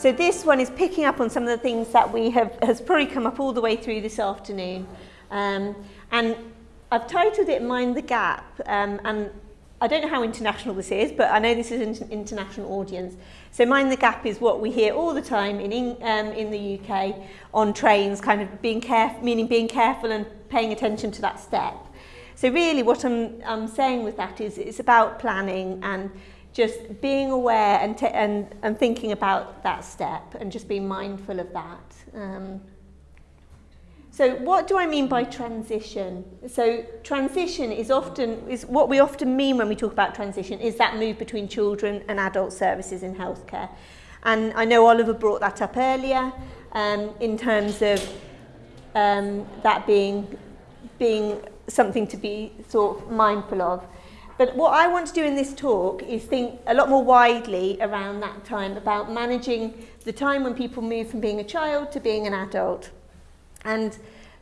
So this one is picking up on some of the things that we have has probably come up all the way through this afternoon. Um, and I've titled it Mind the Gap. Um, and I don't know how international this is, but I know this is an international audience. So Mind the Gap is what we hear all the time in, um, in the UK on trains, kind of being careful, meaning being careful and paying attention to that step. So really what I'm, I'm saying with that is it's about planning and just being aware and, and, and thinking about that step and just being mindful of that. Um, so what do I mean by transition? So transition is often, is what we often mean when we talk about transition is that move between children and adult services in healthcare. And I know Oliver brought that up earlier um, in terms of um, that being, being something to be sort of mindful of. But what I want to do in this talk is think a lot more widely around that time about managing the time when people move from being a child to being an adult. And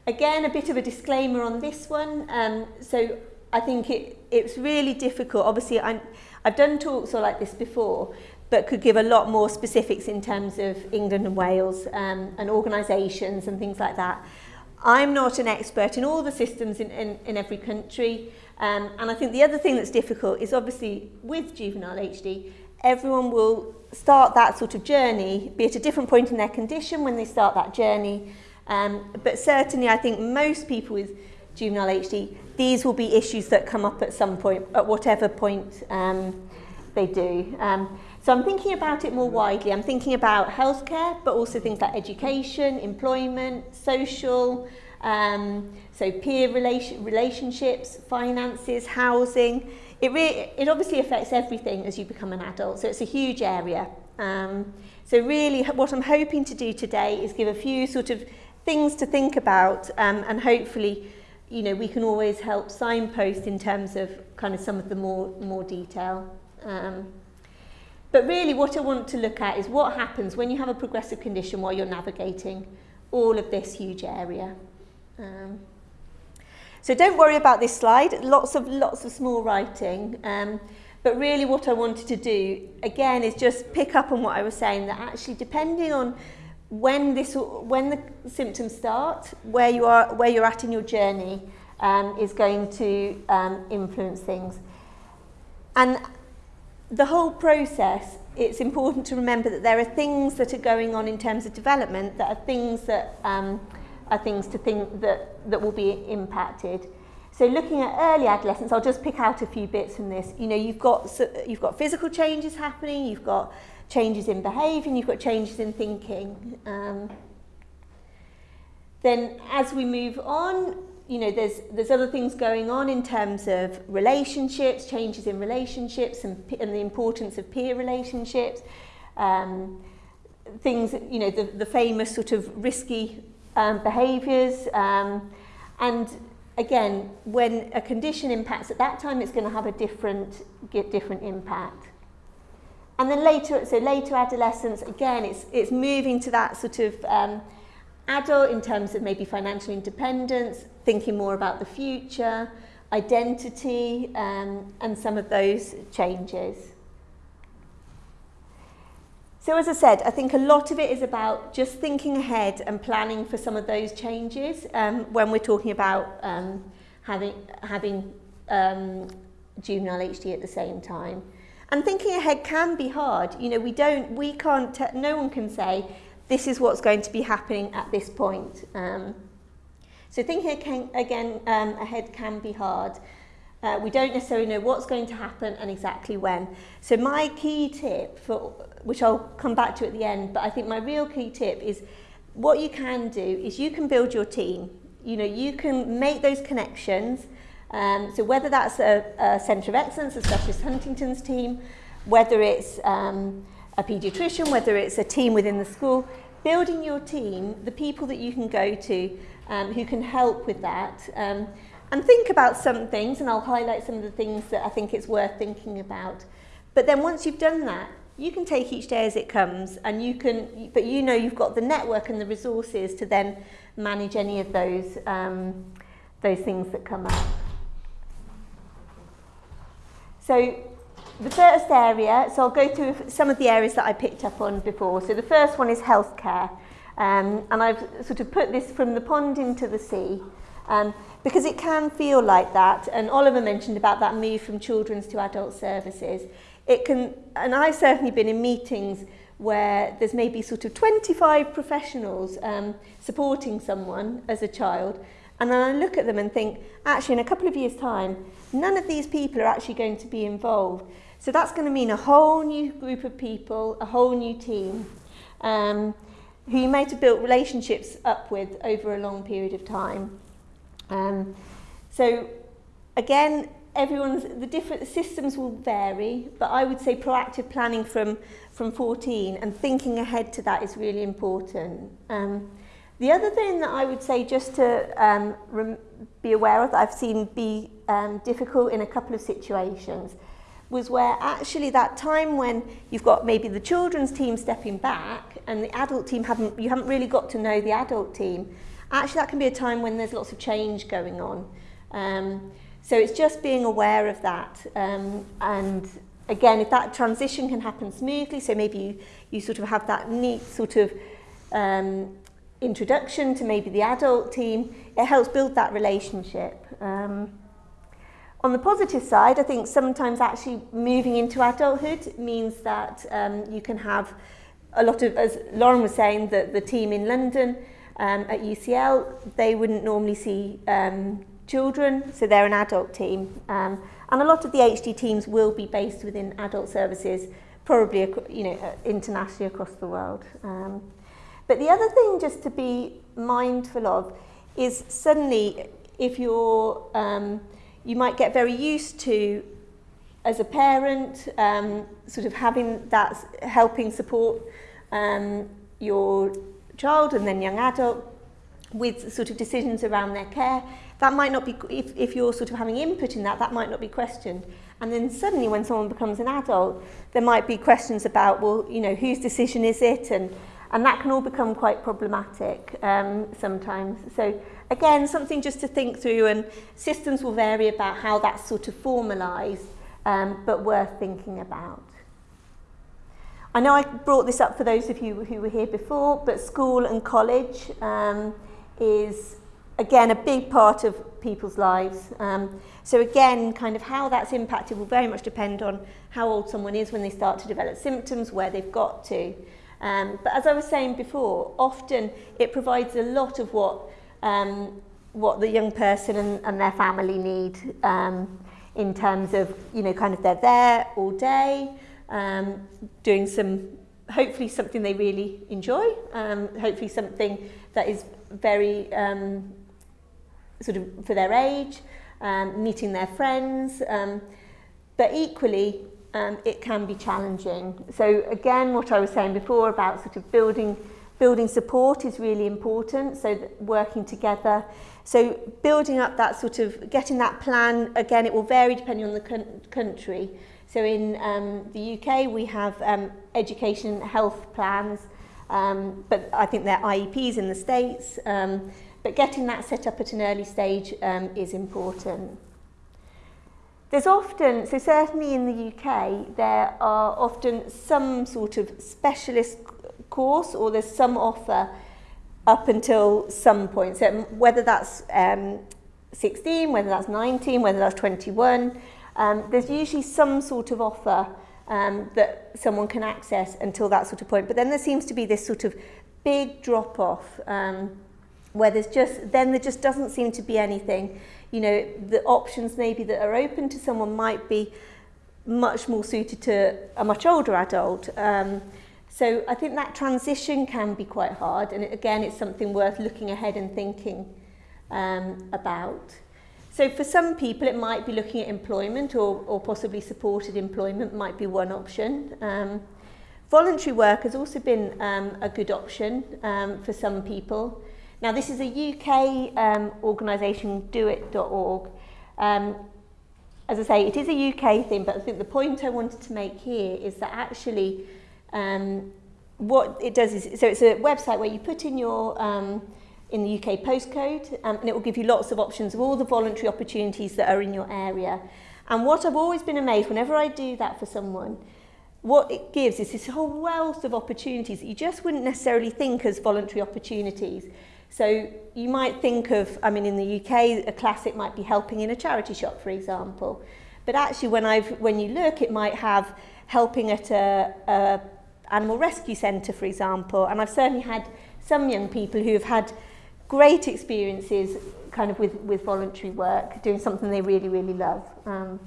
again, a bit of a disclaimer on this one. Um, so I think it, it's really difficult. Obviously, I'm, I've done talks like this before, but could give a lot more specifics in terms of England and Wales um, and organisations and things like that. I'm not an expert in all the systems in, in, in every country. Um, and I think the other thing that's difficult is obviously with juvenile HD, everyone will start that sort of journey, be at a different point in their condition when they start that journey. Um, but certainly I think most people with juvenile HD, these will be issues that come up at some point, at whatever point um, they do. Um, so I'm thinking about it more widely. I'm thinking about healthcare, but also things like education, employment, social, um, so peer relation, relationships, finances, housing. It, really, it obviously affects everything as you become an adult, so it's a huge area. Um, so really what I'm hoping to do today is give a few sort of things to think about um, and hopefully you know, we can always help signpost in terms of kind of some of the more, more detail. Um, but really what I want to look at is what happens when you have a progressive condition while you're navigating all of this huge area. Um, so don't worry about this slide, lots of, lots of small writing. Um, but really what I wanted to do, again, is just pick up on what I was saying, that actually depending on when, this, when the symptoms start, where, you are, where you're at in your journey, um, is going to um, influence things. And the whole process, it's important to remember that there are things that are going on in terms of development that are things that um, are things to think that, that will be impacted. So looking at early adolescence, I'll just pick out a few bits from this. You know, you've got, you've got physical changes happening, you've got changes in behaviour, you've got changes in thinking. Um, then as we move on, you know, there's, there's other things going on in terms of relationships, changes in relationships and, and the importance of peer relationships. Um, things, you know, the, the famous sort of risky um, behaviours. Um, and again, when a condition impacts at that time, it's going to have a different, get different impact. And then later, so later adolescence, again, it's, it's moving to that sort of um, adult in terms of maybe financial independence, thinking more about the future, identity, um, and some of those changes. So as I said, I think a lot of it is about just thinking ahead and planning for some of those changes um, when we're talking about um, having, having um, juvenile HD at the same time. And thinking ahead can be hard. You know, we don't, we can't, no one can say, this is what's going to be happening at this point. Um, so thinking again um, ahead can be hard. Uh, we don't necessarily know what's going to happen and exactly when. So my key tip for which I'll come back to at the end, but I think my real key tip is what you can do is you can build your team. You know, you can make those connections. Um, so whether that's a, a centre of excellence, such as Huntington's team, whether it's um, a paediatrician, whether it's a team within the school, building your team, the people that you can go to um, who can help with that. Um, and think about some things, and I'll highlight some of the things that I think it's worth thinking about. But then once you've done that, you can take each day as it comes and you can but you know you've got the network and the resources to then manage any of those um, those things that come up So the first area, so I'll go through some of the areas that I picked up on before. So the first one is healthcare. Um, and I've sort of put this from the pond into the sea um, because it can feel like that. And Oliver mentioned about that move from children's to adult services. It can, and I've certainly been in meetings where there's maybe sort of 25 professionals um, supporting someone as a child. And then I look at them and think, actually, in a couple of years' time, none of these people are actually going to be involved. So that's going to mean a whole new group of people, a whole new team. Um, who you might have built relationships up with over a long period of time. Um, so again, everyone's the different systems will vary, but I would say proactive planning from from 14 and thinking ahead to that is really important. Um, the other thing that I would say just to um, be aware of that I've seen be um, difficult in a couple of situations was where actually that time when you've got maybe the children's team stepping back and the adult team haven't you haven't really got to know the adult team actually that can be a time when there's lots of change going on. Um, so it's just being aware of that um, and again if that transition can happen smoothly so maybe you, you sort of have that neat sort of um, introduction to maybe the adult team it helps build that relationship. Um, On the positive side, I think sometimes actually moving into adulthood means that um, you can have a lot of, as Lauren was saying, that the team in London um, at UCL, they wouldn't normally see um, children, so they're an adult team. Um, and a lot of the HD teams will be based within adult services, probably you know, uh, internationally across the world. Um, but the other thing just to be mindful of is suddenly if you're um, you might get very used to as a parent um, sort of having that helping support um, your child and then young adult with sort of decisions around their care. That might not be if, if you're sort of having input in that that might not be questioned. And then suddenly when someone becomes an adult there might be questions about well you know whose decision is it? And and that can all become quite problematic um, sometimes. So again, something just to think through and systems will vary about how that's sort of formalised, um, but worth thinking about. I know I brought this up for those of you who were here before, but school and college um, is, again, a big part of people's lives. Um, so again, kind of how that's impacted will very much depend on how old someone is when they start to develop symptoms, where they've got to. Um, but as I was saying before, often it provides a lot of what um, what the young person and, and their family need um, in terms of, you know, kind of they're there all day, um, doing some, hopefully something they really enjoy, um, hopefully something that is very um, sort of for their age, um, meeting their friends, um, but equally um, it can be challenging. So again, what I was saying before about sort of building Building support is really important, so working together. So building up that sort of, getting that plan, again, it will vary depending on the country. So in um, the UK, we have um, education health plans, um, but I think they're IEPs in the States. Um, but getting that set up at an early stage um, is important. There's often, so certainly in the UK, there are often some sort of specialist course or there's some offer up until some point. So whether that's um, 16, whether that's 19, whether that's 21, um, there's usually some sort of offer um, that someone can access until that sort of point. But then there seems to be this sort of big drop off um, where there's just, then there just doesn't seem to be anything. You know, the options maybe that are open to someone might be much more suited to a much older adult. Um, So I think that transition can be quite hard and again it's something worth looking ahead and thinking um, about. So for some people it might be looking at employment or, or possibly supported employment might be one option. Um, voluntary work has also been um, a good option um, for some people. Now this is a UK um, organisation, doit.org. Um, as I say, it is a UK thing, but I think the point I wanted to make here is that actually um, what it does is, so it's a website where you put in your, um, in the UK postcode, um, and it will give you lots of options of all the voluntary opportunities that are in your area. And what I've always been amazed, whenever I do that for someone, what it gives is this whole wealth of opportunities that you just wouldn't necessarily think as voluntary opportunities. So you might think of, I mean, in the UK, a classic might be helping in a charity shop, for example. But actually, when, I've, when you look, it might have helping at a, a animal rescue centre, for example. And I've certainly had some young people who have had great experiences kind of with, with voluntary work, doing something they really, really love. Um,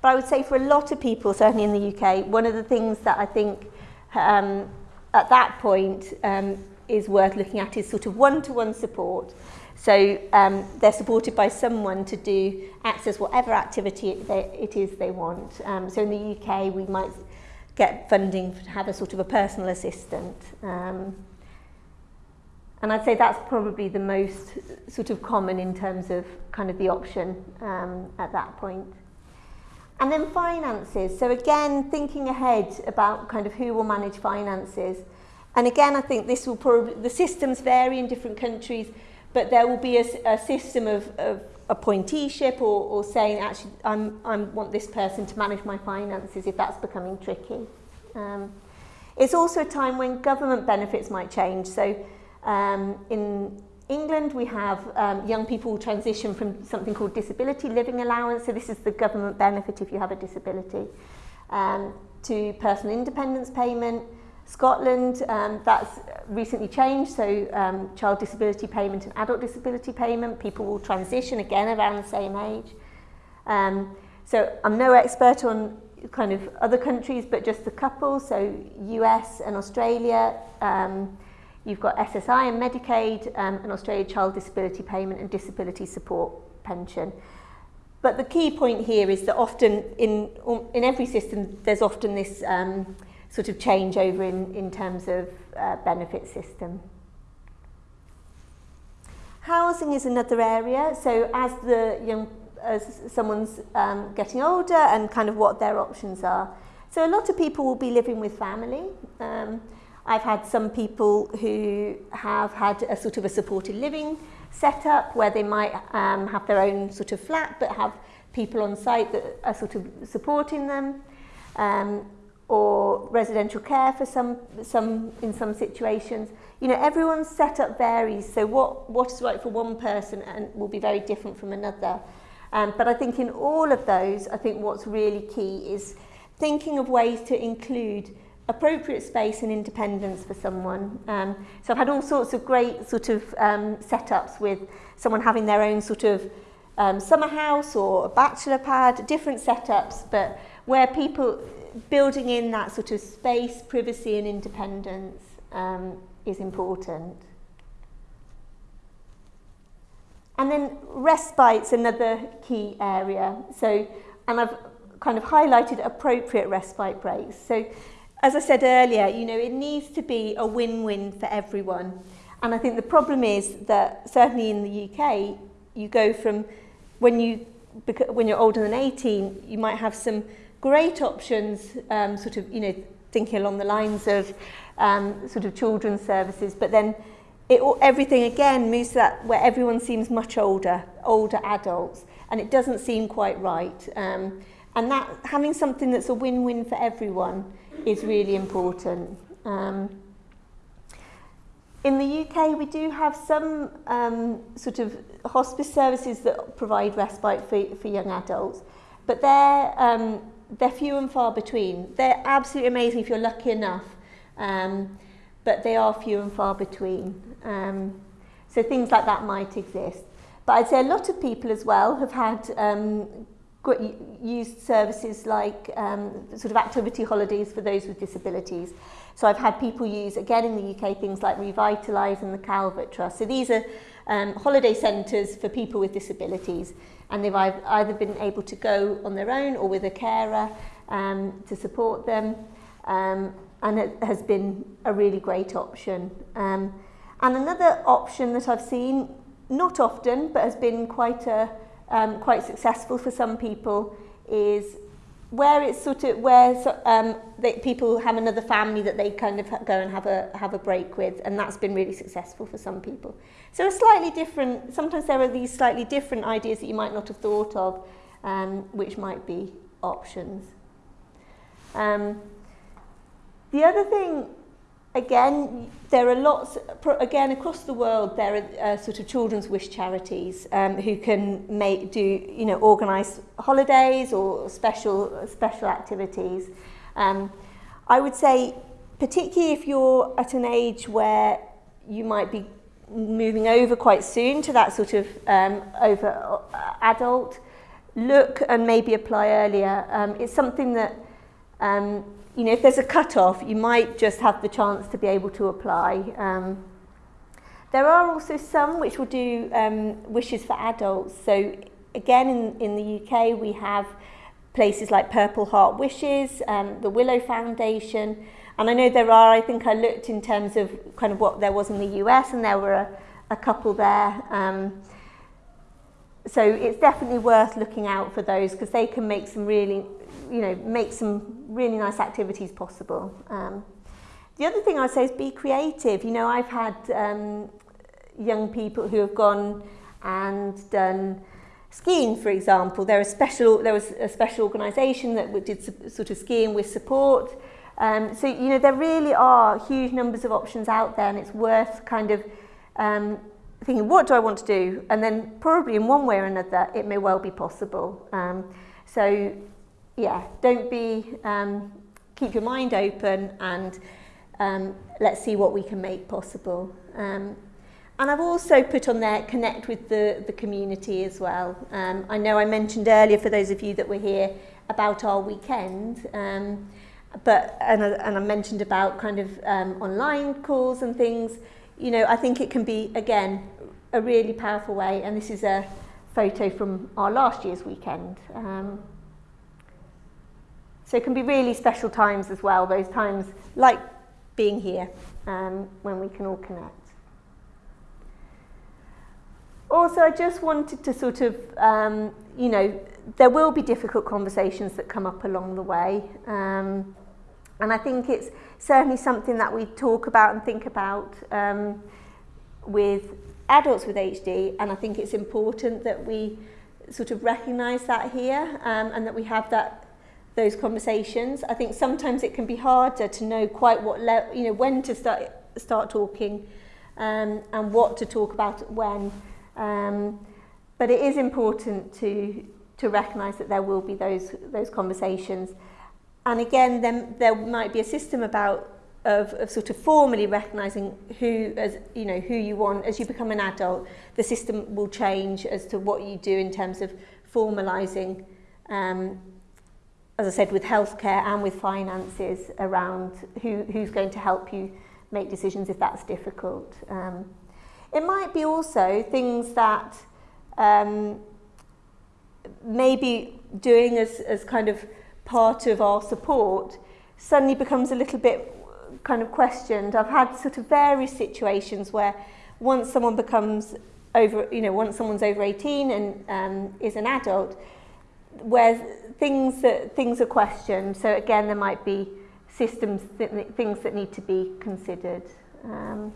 but I would say for a lot of people, certainly in the UK, one of the things that I think um, at that point um, is worth looking at is sort of one-to-one -one support. So um, they're supported by someone to do access whatever activity it, they, it is they want. Um, so in the UK, we might get funding to have a sort of a personal assistant. Um, and I'd say that's probably the most sort of common in terms of kind of the option um, at that point. And then finances. So again, thinking ahead about kind of who will manage finances. And again, I think this will probably, the systems vary in different countries, but there will be a, a system of, of appointeeship or, or saying, actually, I'm, I want this person to manage my finances if that's becoming tricky. Um, it's also a time when government benefits might change. So um, in England, we have um, young people transition from something called disability living allowance, so this is the government benefit if you have a disability, um, to personal independence payment. Scotland, um, that's recently changed, so um, child disability payment and adult disability payment, people will transition again around the same age. Um, so I'm no expert on kind of other countries, but just a couple, so US and Australia, um, You've got SSI and Medicaid, um, and Australia Child Disability Payment and Disability Support Pension. But the key point here is that often in, in every system, there's often this um, sort of changeover in, in terms of uh, benefit system. Housing is another area. So as the young, as someone's um, getting older and kind of what their options are. So a lot of people will be living with family. Um, I've had some people who have had a sort of a supported living setup where they might um, have their own sort of flat but have people on site that are sort of supporting them um, or residential care for some, some in some situations. You know, everyone's setup varies, so what, what is right for one person and will be very different from another. Um, but I think in all of those, I think what's really key is thinking of ways to include appropriate space and independence for someone. Um, so I've had all sorts of great sort of um, setups with someone having their own sort of um, summer house or a bachelor pad, different setups, but where people building in that sort of space, privacy and independence um, is important. And then respite's another key area. So, and I've kind of highlighted appropriate respite breaks. So as I said earlier, you know, it needs to be a win-win for everyone. And I think the problem is that certainly in the UK, you go from when you when you're older than 18, you might have some great options, um, sort of, you know, thinking along the lines of um, sort of children's services, but then it, everything again moves to that where everyone seems much older, older adults, and it doesn't seem quite right. Um, and that having something that's a win-win for everyone is really important. Um, in the UK, we do have some um, sort of hospice services that provide respite for, for young adults, but they're, um, they're few and far between. They're absolutely amazing if you're lucky enough, um, but they are few and far between. Um, so things like that might exist. But I'd say a lot of people as well have had um, used services like um, sort of activity holidays for those with disabilities. So I've had people use, again in the UK, things like Revitalise and the Calvert Trust. So these are um, holiday centres for people with disabilities and they've either been able to go on their own or with a carer um, to support them um, and it has been a really great option. Um, and another option that I've seen, not often, but has been quite a um, quite successful for some people is where it's sort of where um, they, people have another family that they kind of go and have a have a break with, and that's been really successful for some people. So a slightly different. Sometimes there are these slightly different ideas that you might not have thought of, um, which might be options. Um, the other thing, again, there are lots, again, across the world, there are uh, sort of children's wish charities um, who can make, do, you know, organise holidays or special, special activities. Um, I would say, particularly if you're at an age where you might be moving over quite soon to that sort of um, over uh, adult, look and maybe apply earlier. Um, it's something that, um, you know, if there's a cut-off, you might just have the chance to be able to apply. Um, there are also some which will do um, wishes for adults. So again, in, in the UK, we have places like Purple Heart Wishes, um, the Willow Foundation, and I know there are, I think I looked in terms of kind of what there was in the US, and there were a, a couple there. Um, so it's definitely worth looking out for those because they can make some really, you know, make some really nice activities possible. Um, the other thing I'd say is be creative. You know, I've had um, young people who have gone and done skiing, for example. There, are special, there was a special organisation that did sort of skiing with support. Um, so, you know, there really are huge numbers of options out there and it's worth kind of um, thinking, what do I want to do? And then probably in one way or another, it may well be possible. Um, so, yeah, don't be, um, keep your mind open and um, let's see what we can make possible. Um, and I've also put on there, connect with the, the community as well. Um, I know I mentioned earlier, for those of you that were here, about our weekend. Um, but and, and I mentioned about kind of um, online calls and things. You know, I think it can be, again, a really powerful way. And this is a photo from our last year's weekend. Um, so it can be really special times as well, those times like being here um, when we can all connect. Also, I just wanted to sort of, um, you know, there will be difficult conversations that come up along the way. Um, and I think it's certainly something that we talk about and think about um, with adults with HD. And I think it's important that we sort of recognise that here um, and that we have that those conversations. I think sometimes it can be harder to know quite what, you know, when to start, start talking um, and what to talk about when. Um, but it is important to, to recognise that there will be those, those conversations. And again, then there might be a system about of, of sort of formally recognising who as you know who you want as you become an adult. The system will change as to what you do in terms of formalising, um, as I said, with healthcare and with finances around who, who's going to help you make decisions if that's difficult. Um, it might be also things that um, maybe doing as, as kind of part of our support suddenly becomes a little bit kind of questioned. I've had sort of various situations where once someone becomes over, you know, once someone's over 18 and um, is an adult, where things that things are questioned. So again, there might be systems, things that need to be considered. Um,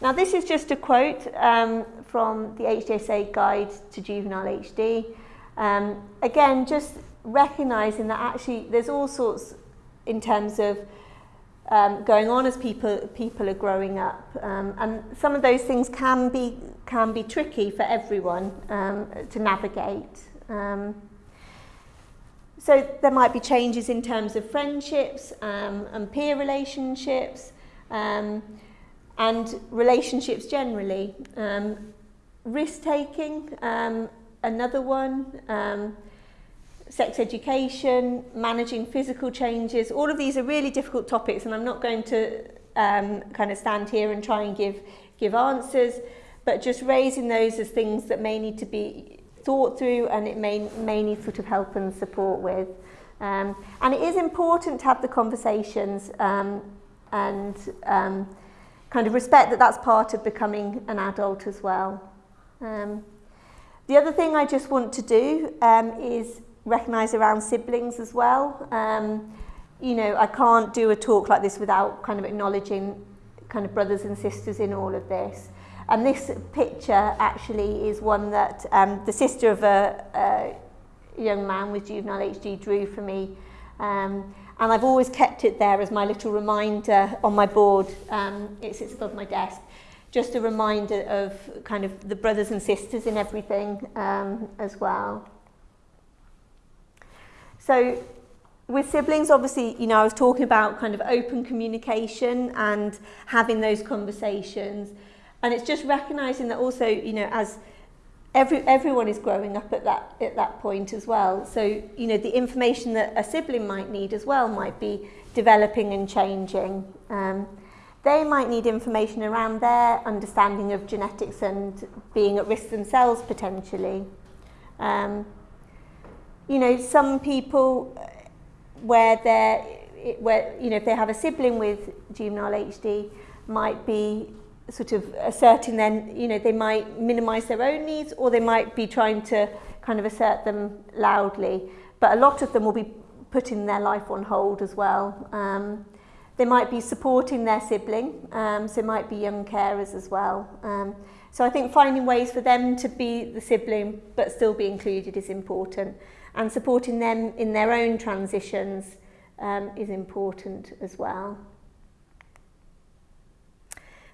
now, this is just a quote um, from the HDSA Guide to Juvenile HD. Um, again, just recognizing that actually there's all sorts in terms of um, going on as people people are growing up um, and some of those things can be can be tricky for everyone um, to navigate um, so there might be changes in terms of friendships um, and peer relationships um, and relationships generally. Um, risk taking um, another one um, sex education, managing physical changes, all of these are really difficult topics and I'm not going to um, kind of stand here and try and give, give answers, but just raising those as things that may need to be thought through and it may, may need sort of help and support with. Um, and it is important to have the conversations um, and um, kind of respect that that's part of becoming an adult as well. Um, the other thing I just want to do um, is recognise around siblings as well. Um, you know, I can't do a talk like this without kind of acknowledging kind of brothers and sisters in all of this. And this picture actually is one that um, the sister of a, a young man with juvenile HD drew for me. Um, and I've always kept it there as my little reminder on my board. Um, it sits above my desk. Just a reminder of kind of the brothers and sisters in everything um, as well. So with siblings, obviously, you know, I was talking about kind of open communication and having those conversations. And it's just recognizing that also, you know, as every, everyone is growing up at that, at that point as well. So, you know, the information that a sibling might need as well might be developing and changing. Um, they might need information around their understanding of genetics and being at risk themselves potentially. Um, you know, some people where they're, where, you know, if they have a sibling with juvenile HD, might be sort of asserting then, you know, they might minimize their own needs or they might be trying to kind of assert them loudly. But a lot of them will be putting their life on hold as well. Um, they might be supporting their sibling, um, so it might be young carers as well. Um, so I think finding ways for them to be the sibling but still be included is important. And supporting them in their own transitions um, is important as well.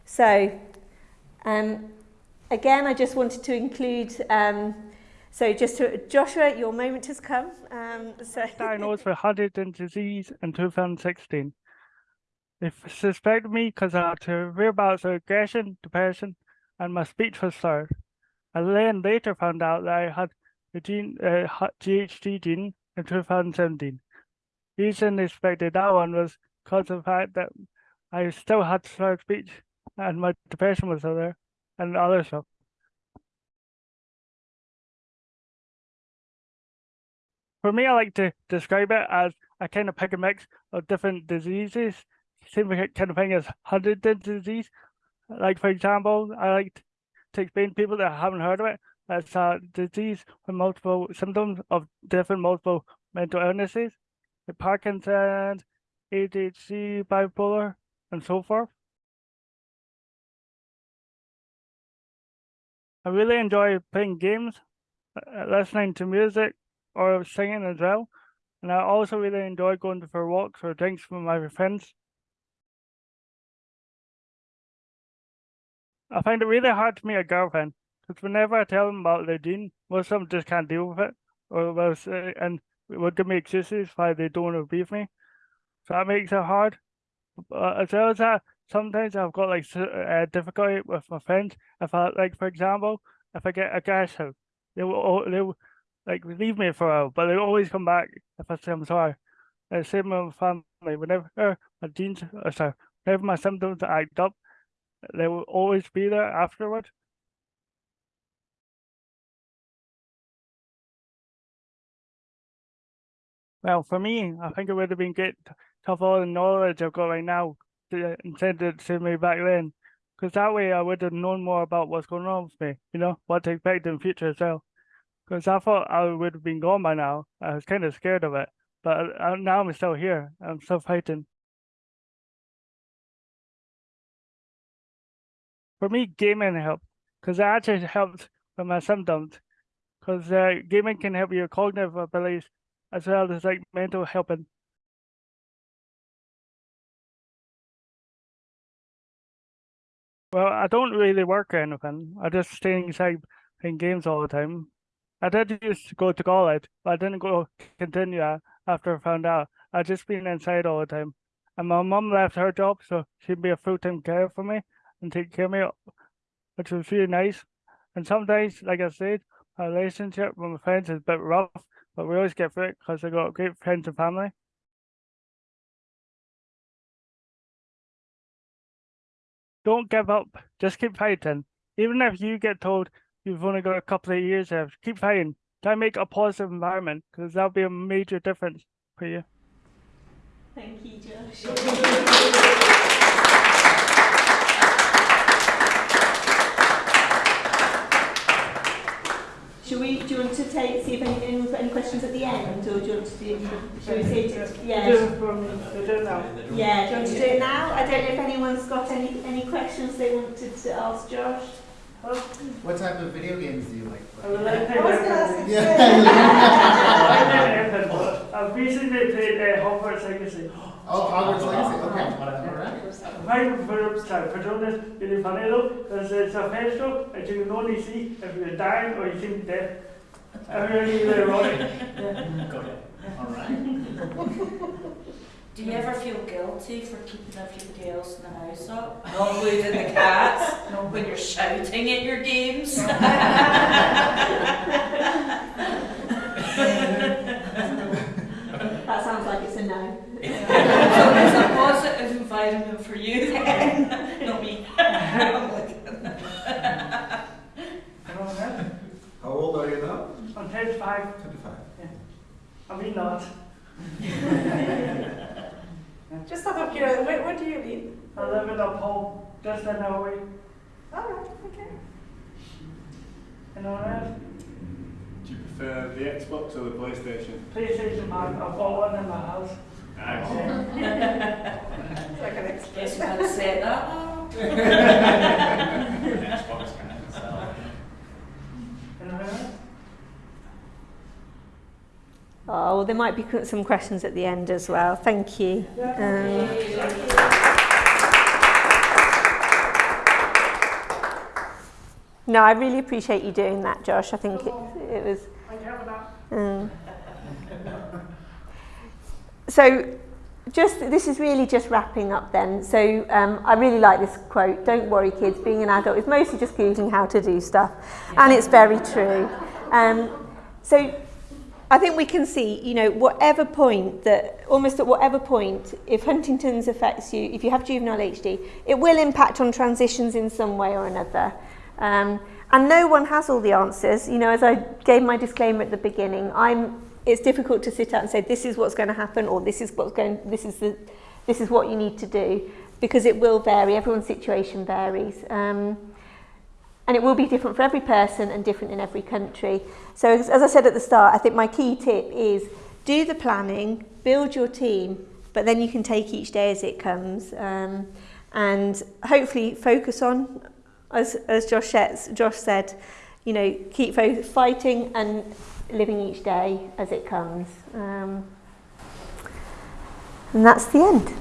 So, um, again, I just wanted to include, um, so just to, Joshua, your moment has come. Um, so diagnosed with Huntington's disease in 2016. They suspected me because I had severe bouts of aggression, depression, and my speech was slurred. I then later found out that I had the gene, uh, GHD gene in 2017. The reason they suspected that one was because of the fact that I still had slurred speech and my depression was there and other stuff. For me, I like to describe it as a kind of pick and mix of different diseases. Same kind of thing as Huntington's disease. Like, for example, I like to explain to people that haven't heard of it. It's a disease with multiple symptoms of different multiple mental illnesses, like Parkinson's, ADHD, bipolar, and so forth. I really enjoy playing games, uh, listening to music, or singing as well. And I also really enjoy going for walks or drinks with my friends. I find it really hard to meet a girlfriend because whenever I tell them about their gene, most of them just can't deal with it, or will say, and will give me excuses why they don't want to be with me. So that makes it hard. But as well as that, sometimes I've got like uh, difficulty with my friends. If I like, for example, if I get a gas out, they will they will like leave me for a while, but they always come back if I say I'm sorry. Uh, same with my family. Whenever my genes, uh, sorry, whenever my symptoms act up, they will always be there afterward. Well, for me, I think it would have been great to have all the knowledge I've got right now to, and send it to me back then. Because that way I would have known more about what's going on with me, you know, what to expect in the future as well. Because I thought I would have been gone by now. I was kind of scared of it. But uh, now I'm still here. I'm still fighting. For me, gaming helped. Because it actually helped with my symptoms. Because uh, gaming can help your cognitive abilities as well as like mental helping. Well, I don't really work or anything. I just stay inside playing games all the time. I did used to go to college, but I didn't go continue after I found out. I just been inside all the time. And my mum left her job, so she'd be a full-time carer for me and take care of me, which was really nice. And sometimes, like I said, my relationship with my friends is a bit rough, but we always get through it because I got great friends and family. Don't give up. Just keep fighting. Even if you get told you've only got a couple of years left, keep fighting. Try make a positive environment because that'll be a major difference for you. Thank you, Josh. Should we, do you want to take, see if anyone's got any questions at the end, or do you want to do, should we see it? Yeah. Do it from, do it now. Yeah, do you want to do it now? I don't know if anyone's got any, any questions they wanted to ask Josh. What type of video games do you like? I would like to I was gonna ask Yeah. I like to I've recently played uh, Hogwarts Legacy. oh, Hogwarts Legacy. Okay. All right. My favorite protagonist is funny though, because it's a festival and you can only see if you're dying or you seem dead. I really, really ironic. Yeah. Got it. All right. Do you ever feel guilty for keeping everybody else in the house up? Not including the cats, when you're shouting at your games? That it's a no. so it's a positive environment for you, not me. You know what I mean? How old are you now? I'm 35, 25. I mean not. Just out of curiosity, where, where do you live? I live in a home just an hour away. All right, okay. You know what I mean? Do you prefer the Xbox or the PlayStation? PlayStation man, I've got one in my house. Ah, Excellent. It's like an Guess express. you had to say that. Xbox kind of sell. You I? Oh, well, there might be some questions at the end as well. Thank you. Um, no, I really appreciate you doing that, Josh. I think it, it was. I care for that. Um, so, just this is really just wrapping up then. So, um, I really like this quote. Don't worry, kids. Being an adult is mostly just googling how to do stuff, and it's very true. Um, so, I think we can see, you know, whatever point that, almost at whatever point, if Huntington's affects you, if you have juvenile HD, it will impact on transitions in some way or another. Um, and no one has all the answers. You know, as I gave my disclaimer at the beginning, I'm, it's difficult to sit out and say, this is what's going to happen, or this is what's going, this is the, this is what you need to do, because it will vary. Everyone's situation varies. Um, and it will be different for every person and different in every country. So as, as I said at the start, I think my key tip is do the planning, build your team, but then you can take each day as it comes. Um, and hopefully focus on, as, as Josh, says, Josh said, you know, keep fighting and living each day as it comes. Um, and that's the end.